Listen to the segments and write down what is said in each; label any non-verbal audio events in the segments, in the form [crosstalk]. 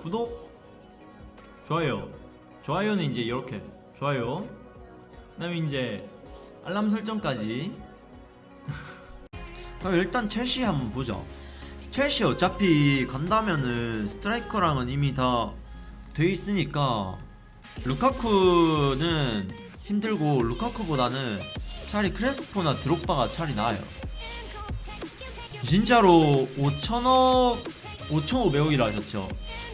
구독 좋아요. 좋아요는 이제 이렇게. 좋아요. 그 다음에 이제 알람 설정까지. [laughs] 일단 첼시 한번 보자 첼시 어차피 간다면은 스트라이커랑은 이미 다 돼 있으니까 루카쿠는 힘들고 루카쿠보다는 차라리 크레스포나 드록바가 차라리 나아요. 진짜로 5천억 5,500억이라 하셨죠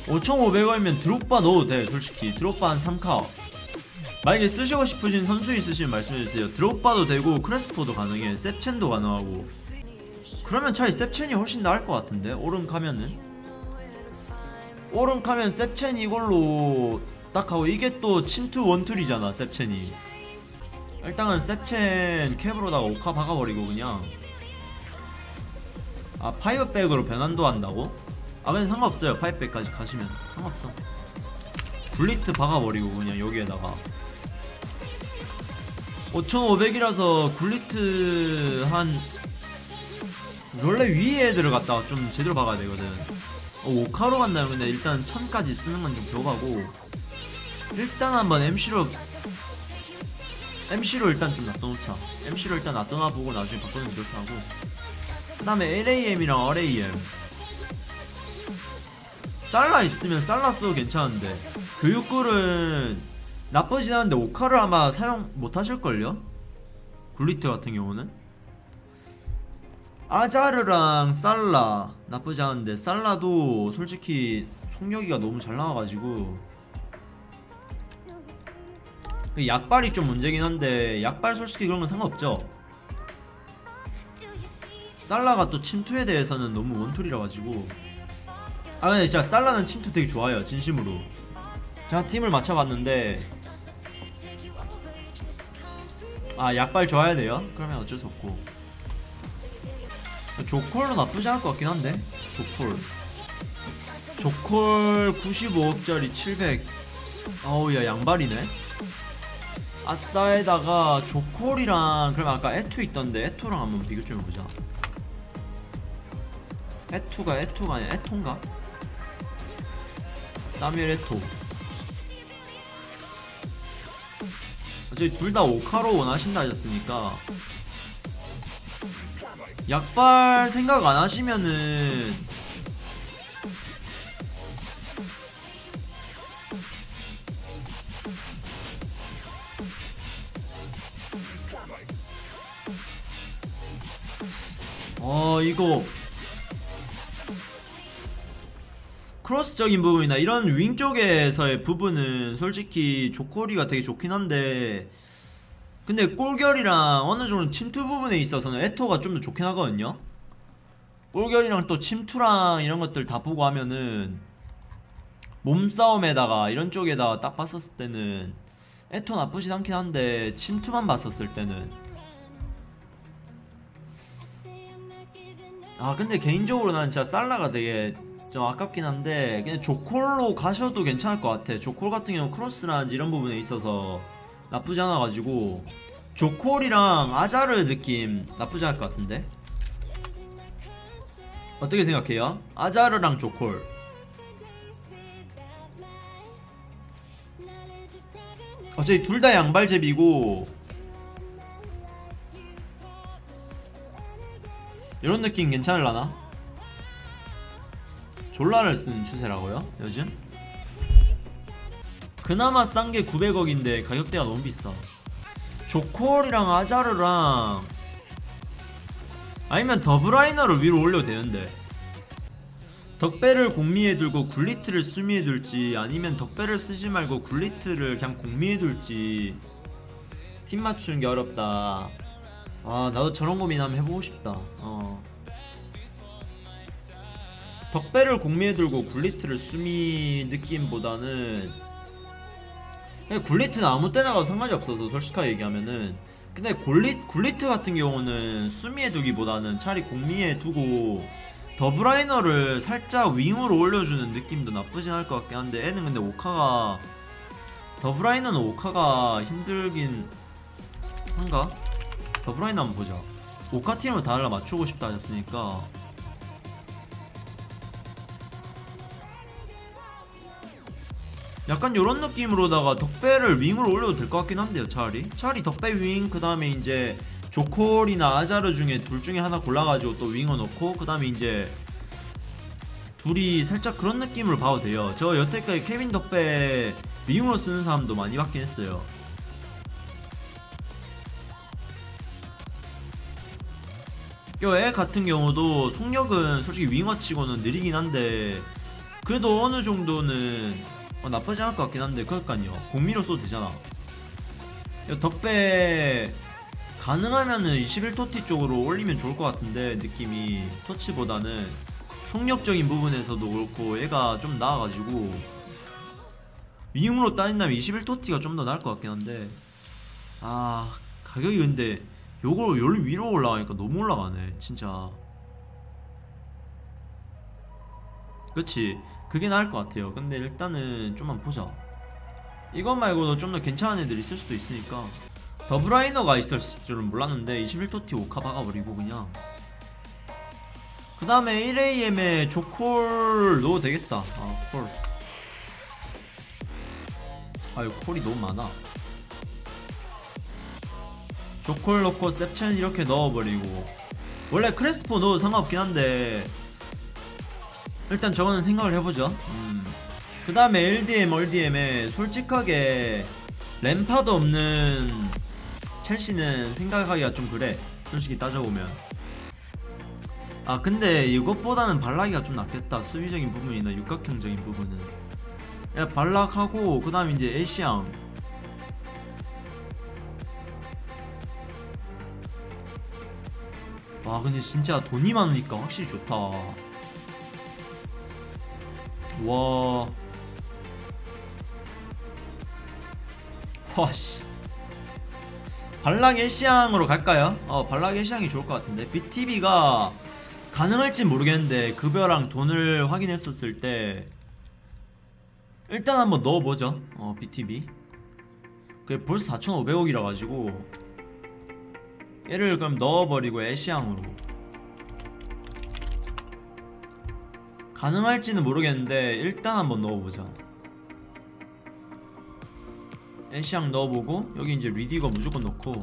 5,500억이면 드록바 넣어도 돼 솔직히. 드록바 한 3카 만약에 쓰시고 싶으신 선수 있으시면 말씀해주세요. 드록바도 되고 크레스포도 가능해. 셉첸도 가능하고. 그러면 차라리 셉첸이 훨씬 나을 것 같은데 오른 카면은? 오른 카면 셉첸 이걸로 딱 하고 이게 또 침투 원툴이잖아 셉첸이. 일단은 셉첸 캡으로다가 오카 박아버리고 그냥. 아 파이어백으로 변환도 한다고? 아 근데 상관없어요. 파이어백까지 가시면. 상관없어. 블리트 박아버리고 그냥 여기에다가. 5500이라서 굴리트 한 원래 위에 애들을 갖다가 좀 제대로 박아야 되거든. 어, 5카로 간다면 근데 일단 1000까지 쓰는 건좀 벼가고. 일단 한번 MC로 MC로 일단 좀 놔둬놓자. MC로 일단 놔둬놔보고 나중에 바꾸는 게 좋다 하고. 그 다음에 LAM이랑 RAM 살라 있으면 살라 써도 괜찮은데 교육굴은 나쁘진 않은데 오카를 아마 사용 못하실걸요? 굴리트 같은 경우는 아자르랑 살라 나쁘지 않은데 살라도 솔직히 속력이가 너무 잘 나와가지고 그 약발이 좀 문제긴 한데 약발 솔직히 그런 건 상관없죠 살라가 또 침투에 대해서는 너무 원툴이라 가지고 아 근데 진짜 살라는 침투 되게 좋아요 진심으로. 제가 팀을 맞춰봤는데 아 약발 좋아야 돼요? 그러면 어쩔 수 없고. 조콜도 나쁘지 않을 것 같긴 한데 조콜. 조콜 95억짜리 700 어우 야 양발이네. 아싸에다가 조콜이랑 그러면 아까 에투 있던데 에투랑 한번 비교 좀 해보자. 에투가 에투가 아니야 에토인가? 사뮤엘 에토. 어차피 둘 다 오카로 원하신다 하셨으니까. 약발 생각 안 하시면은. 어 이거 크로스적인 부분이나 이런 윙 쪽에서의 부분은 솔직히 조코리가 되게 좋긴 한데 근데 골결이랑 어느 정도 침투 부분에 있어서는 에토가 좀 더 좋긴 하거든요. 골결이랑 또 침투랑 이런 것들 다 보고 하면은 몸싸움에다가 이런 쪽에다가 딱 봤었을 때는 에토 나쁘진 않긴 한데 침투만 봤었을 때는. 아 근데 개인적으로 난 진짜 살라가 되게 좀 아깝긴 한데 그냥 조콜로 가셔도 괜찮을 것 같아 조콜 같은 경우 크로스라든지 이런 부분에 있어서 나쁘지 않아가지고 조콜이랑 아자르 느낌 나쁘지 않을 것 같은데 어떻게 생각해요? 아자르랑 조콜 어차피 둘 다 양발잽이고 이런 느낌 괜찮을라나? 졸라를 쓰는 추세라고요? 요즘? 그나마 싼 게 900억인데 가격대가 너무 비싸 조콜이랑 아자르랑 아니면 더블라이너를 위로 올려도 되는데 덕배를 공미에 둘고 굴리트를 수미에 둘지 아니면 덕배를 쓰지 말고 굴리트를 그냥 공미에 둘지 팀 맞추는 게 어렵다 아 나도 저런 고민 한번 해보고 싶다 어 덕배를 공미에 들고 굴리트를 수미 느낌보다는 그냥 굴리트는 아무 때나 가도 상관이 없어서 솔직하게 얘기하면은 근데 굴리, 굴리트 같은 경우는 수미에 두기보다는 차라리 공미에 두고 더브라이너를 살짝 윙으로 올려주는 느낌도 나쁘진 않을 것 같긴 한데 애는 근데 오카가 더브라이너는 오카가 힘들긴 한가? 더브라이너 한번 보자 오카 팀을 다 달라 맞추고 싶다 하셨으니까 약간 요런 느낌으로다가 덕배를 윙으로 올려도 될 것 같긴 한데요 차라리. 차라리 덕배 윙 그 다음에 이제 조콜이나 아자르 중에 둘 중에 하나 골라가지고 또 윙어 넣고 그 다음에 이제 둘이 살짝 그런 느낌으로 봐도 돼요. 저 여태까지 케빈 덕배 윙으로 쓰는 사람도 많이 봤긴 했어요. 애 같은 경우도 속력은 솔직히 윙어치고는 느리긴 한데 그래도 어느 정도는 어, 나쁘지 않을 것 같긴 한데 그러니까요. 공미로 써도 되잖아. 야, 덕배 가능하면은 21토티 쪽으로 올리면 좋을 것 같은데 느낌이 토치보다는 속력적인 부분에서도 그렇고 얘가 좀 나아가지고 윙으로 따진다면 21토티가 좀 더 나을 것 같긴 한데. 아 가격이 근데 요걸 열 위로 올라가니까 너무 올라가네 진짜 그치. 그게 나을 것 같아요. 근데 일단은 좀만 보자. 이것 말고도 좀 더 괜찮은 애들이 있을 수도 있으니까. 더블라이너가 있을 줄은 몰랐는데 21토티 오카 박아버리고 그냥. 그 다음에 1AM에 조콜 넣어도 되겠다. 아콜. 아유 콜이 너무 많아. 조콜 넣고 셉첸 이렇게 넣어버리고. 원래 크레스포 넣어도 상관없긴 한데 일단 저거는 생각을 해보죠. 음. 그 다음에 LDM, RDM에 솔직하게 램파드 없는 첼시는 생각하기가 좀 그래. 솔직히 따져보면. 아 근데 이것보다는 발락이가 좀 낫겠다. 수비적인 부분이나 육각형적인 부분은. 야 발락하고 그 다음에 이제 에시앙. 와 근데 진짜 돈이 많으니까 확실히 좋다 와. 와씨. 발락 일시향으로 갈까요? 어 발락 일시향이 좋을 것 같은데. BTB가 가능할진 모르겠는데 급여랑 돈을 확인했었을 때 일단 한번 넣어보죠. 어 BTB 그게 벌써 4,500억이라 가지고 얘를 그럼 넣어버리고 애시향으로 가능할지는 모르겠는데 일단 한번 넣어보자. 애시향 넣어보고 여기 이제 리디거 무조건 넣고.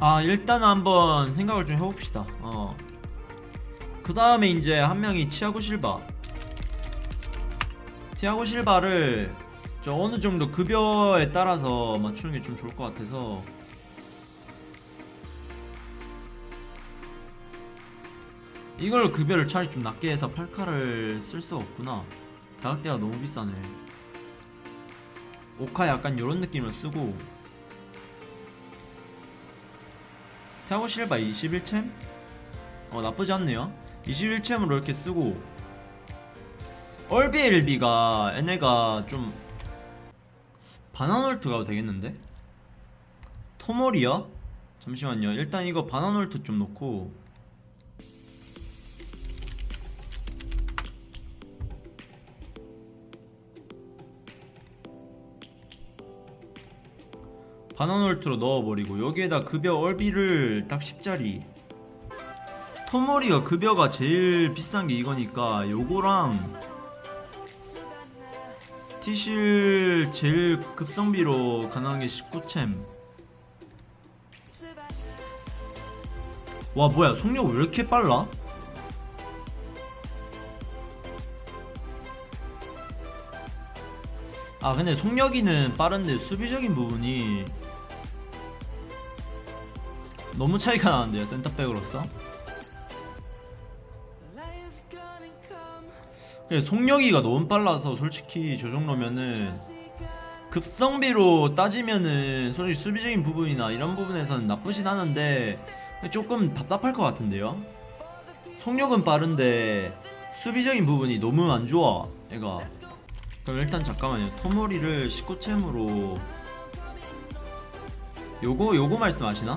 아 일단 한번 생각을 좀 해봅시다. 어. 그 다음에 이제 한 명이 치아고 실바 티아고 실바를 저 어느 정도 급여에 따라서 맞추는 게 좀 좋을 것 같아서. 이걸 급여를 차라리 좀 낮게 해서 팔카를 쓸 수가 없구나. 가격대가 너무 비싸네. 오카 약간 요런 느낌을 쓰고. 티아고 실바 21챔? 어 나쁘지 않네요. 21챔으로 이렇게 쓰고 얼비엘비가 얘네가 좀 바나놀트 가도 되겠는데? 토모리야? 잠시만요 일단 이거 바나놀트 좀 놓고 바나놀트로 넣어버리고 여기에다 급여 얼비를 딱 10짜리 토모리가 급여가 제일 비싼 게 이거니까 요거랑 티실 제일 급성비로 가능한 게 19챔 와 뭐야 속력 왜 이렇게 빨라? 아 근데 속력이는 빠른데 수비적인 부분이 너무 차이가 나는데요 센터백으로서 속력이가 너무 빨라서 솔직히 저 정도면은 급성비로 따지면은 솔직히 수비적인 부분이나 이런 부분에서는 나쁘진 않은데 조금 답답할 것 같은데요? 속력은 빠른데 수비적인 부분이 너무 안 좋아 얘가. 그럼 일단 잠깐만요. 토모리를 19챔으로 요거 요거 말씀하시나?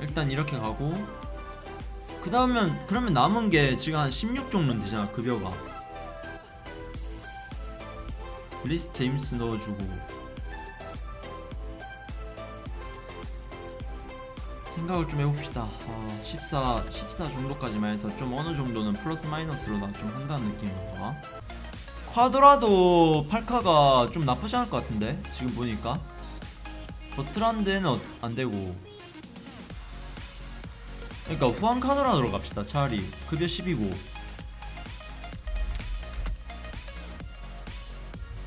일단 이렇게 가고 그 다음은 그러면 남은 게 지금 한 16 정도 되잖아 급여가. 리스 제임스 넣어주고. 생각을 좀 해봅시다. 아, 14, 14 정도까지만 해서 좀 어느 정도는 플러스 마이너스로 나 좀 한다는 느낌인가? 콰드라도 팔카가 좀 나쁘지 않을 것 같은데 지금 보니까. 버트란드에는 어- 안 되고 그러니까 후한 카드라로 갑시다 차라리. 급여 10이고.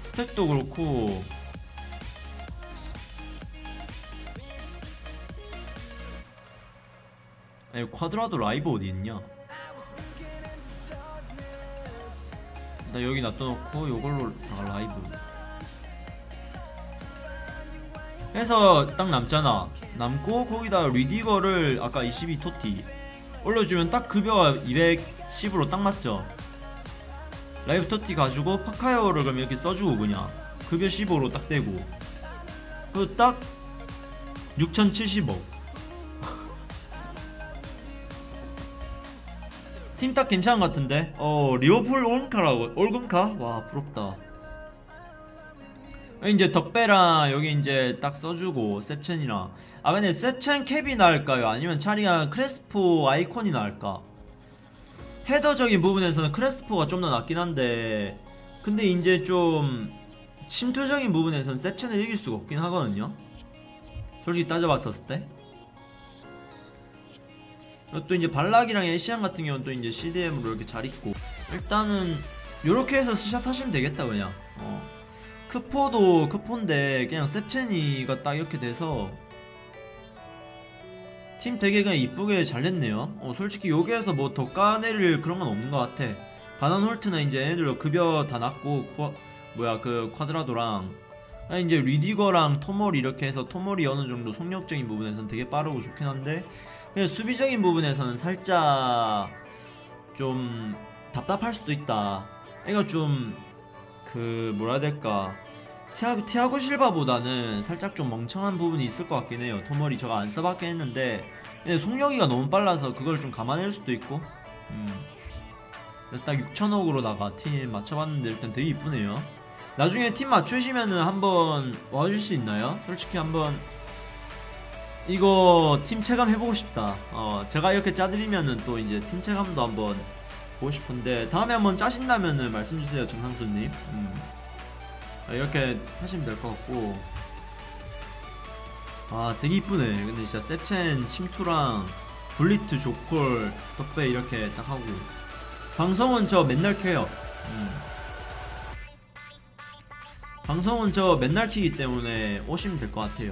스택도 그렇고. 아니 쿼드라도 라이브 어디 있냐? 나 여기 놔둬놓고 요걸로 다 라이브. 해서 딱 남잖아 남고 거기다 뤼디거를 아까 22 TOTY 올려주면 딱 급여가 210으로 딱 맞죠? live TOTY 가지고 파카이어를 그럼 이렇게 써주고 그냥 급여 15로 딱 되고. 그리고 딱 6070억 [laughs] 팀 딱 괜찮은 것 같은데? 어 리오폴 올금카라고 올금카? 와 부럽다 이제 덕배랑 여기 이제 딱 써주고 셉첸이랑. 아 근데 셉첸 캡이 나을까요? 아니면 차리가 크레스포 아이콘이 나을까? 헤더적인 부분에서는 크레스포가 좀 더 낫긴 한데 근데 이제 좀 침투적인 부분에서는 셉첸을 이길 수가 없긴 하거든요. 솔직히 따져봤었을 때. 또 이제 발락이랑 에시안 같은 경우는 또 이제 CDM으로 이렇게 잘 있고. 일단은 요렇게 해서 스샷 하시면 되겠다 그냥. 어. 크포도 크포인데 그냥 셉첸이가 딱 이렇게 돼서 팀 되게 그냥 이쁘게 잘 냈네요 어, 솔직히 여기에서 뭐 더 까내릴 그런 건 없는 것 같아 바난 홀트나 이제 얘네들로 급여 다 낮고 쿠, 뭐야 그 쿼드라도랑 아, 이제 리디거랑 토몰 이렇게 해서 토몰이 어느 정도 속력적인 부분에서는 되게 빠르고 좋긴 한데 그냥 수비적인 부분에서는 살짝 좀 답답할 수도 있다. 애가 좀 그 뭐라 해야 될까 티아고, 티아고 실바보다는 살짝 좀 멍청한 부분이 있을 것 같긴 해요. 토몰이 저가 안 써봤긴 했는데 근데 속력이가 너무 빨라서 그걸 좀 감안할 수도 있고 음. 그래서 딱 6천억으로다가 팀 맞춰봤는데 일단 되게 이쁘네요. 나중에 팀 맞추시면은 한번 와줄 수 있나요? 솔직히 한번 이거 팀 체감 해보고 싶다. 어, 제가 이렇게 짜드리면은 또 이제 팀 체감도 한번 보고 싶은데 다음에 한번 짜신다면은 말씀 주세요, 정상수님. 음. 아, 이렇게 하시면 될 것 같고. 아, 되게 이쁘네. 근데 진짜 셉첸 침투랑 블리트 조콜 덕배 이렇게 딱 하고 방송은 저 맨날 켜요. 음. 방송은 저 맨날 키기 때문에 오시면 될 것 같아요.